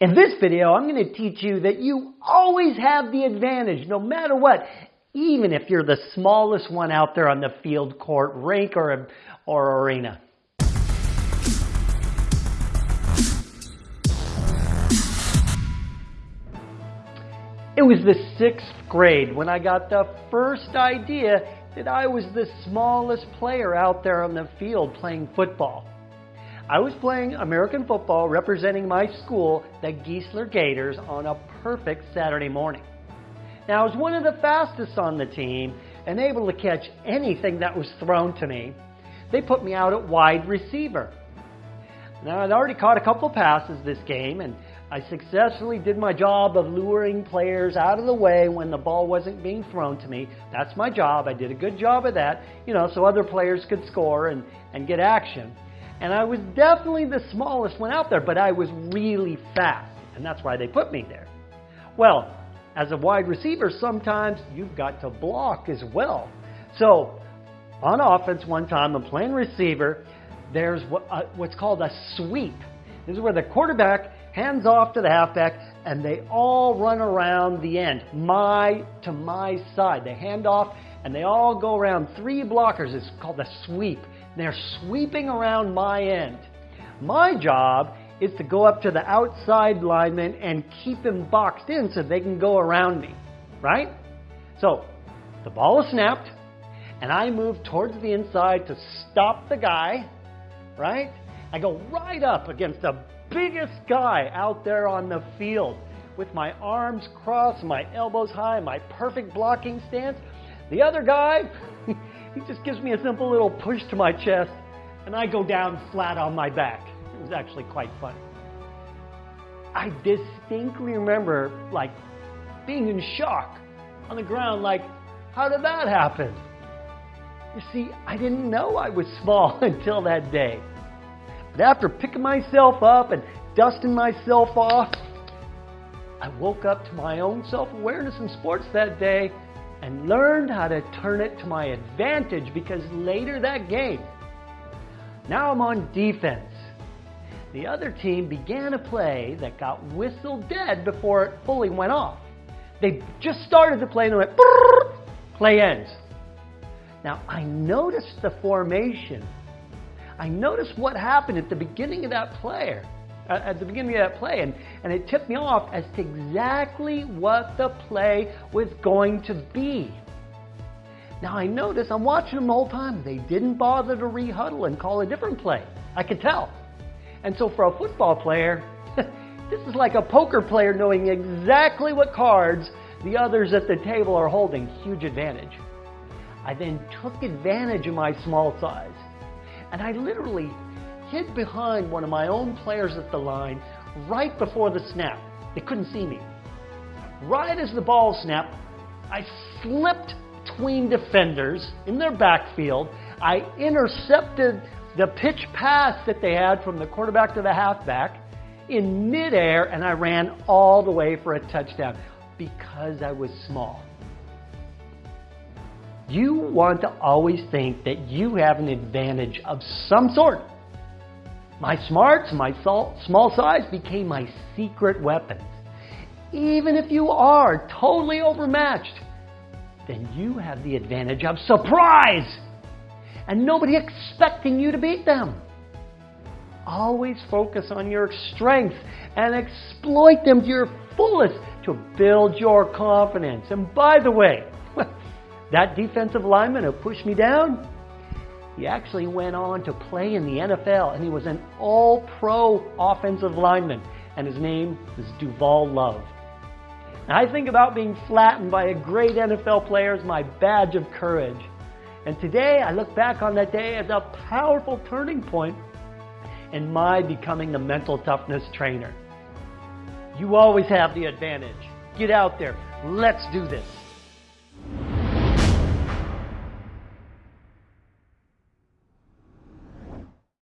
In this video, I'm going to teach you that you always have the advantage, no matter what, even if you're the smallest one out there on the field, court, rink, or, or arena. It was the sixth grade when I got the first idea that I was the smallest player out there on the field playing football. I was playing American football representing my school, the Geisler Gators, on a perfect Saturday morning. Now, I was one of the fastest on the team and able to catch anything that was thrown to me. They put me out at wide receiver. Now, I'd already caught a couple passes this game, and I successfully did my job of luring players out of the way when the ball wasn't being thrown to me. That's my job. I did a good job of that, you know, so other players could score and, and get action. And I was definitely the smallest one out there, but I was really fast. And that's why they put me there. Well, as a wide receiver, sometimes you've got to block as well. So, on offense, one time, I'm playing receiver. There's what, uh, what's called a sweep. This is where the quarterback hands off to the halfback, and they all run around the end, my to my side. They hand off, and they all go around three blockers. It's called a sweep. They're sweeping around my end. My job is to go up to the outside lineman and keep him boxed in so they can go around me, right? So the ball is snapped, and I move towards the inside to stop the guy, right? I go right up against the biggest guy out there on the field with my arms crossed, my elbows high, my perfect blocking stance. The other guy, He just gives me a simple little push to my chest, and I go down flat on my back. It was actually quite fun. I distinctly remember, like, being in shock on the ground, like, how did that happen? You see, I didn't know I was small until that day. But after picking myself up and dusting myself off, I woke up to my own self awareness in sports that day and learned how to turn it to my advantage because later that game, now I'm on defense. The other team began a play that got whistled dead before it fully went off. They just started the play and went, play ends. Now I noticed the formation. I noticed what happened at the beginning of that player Uh, at the beginning of that play, and, and it tipped me off as to exactly what the play was going to be. Now I notice I'm watching them all the whole time. They didn't bother to rehuddle and call a different play. I could tell. And so for a football player, this is like a poker player knowing exactly what cards the others at the table are holding. Huge advantage. I then took advantage of my small size. And I literally hid behind one of my own players at the line right before the snap. They couldn't see me. Right as the ball snapped, I slipped between defenders in their backfield. I intercepted the pitch pass that they had from the quarterback to the halfback in midair, and I ran all the way for a touchdown because I was small. You want to always think that you have an advantage of some sort my smarts, my small size became my secret weapons. Even if you are totally overmatched, then you have the advantage of surprise and nobody expecting you to beat them. Always focus on your strengths and exploit them to your fullest to build your confidence. And by the way, that defensive lineman who pushed me down, he actually went on to play in the NFL, and he was an all pro offensive lineman, and his name is Duval Love. Now, I think about being flattened by a great NFL player as my badge of courage. And today, I look back on that day as a powerful turning point in my becoming the mental toughness trainer. You always have the advantage. Get out there. Let's do this.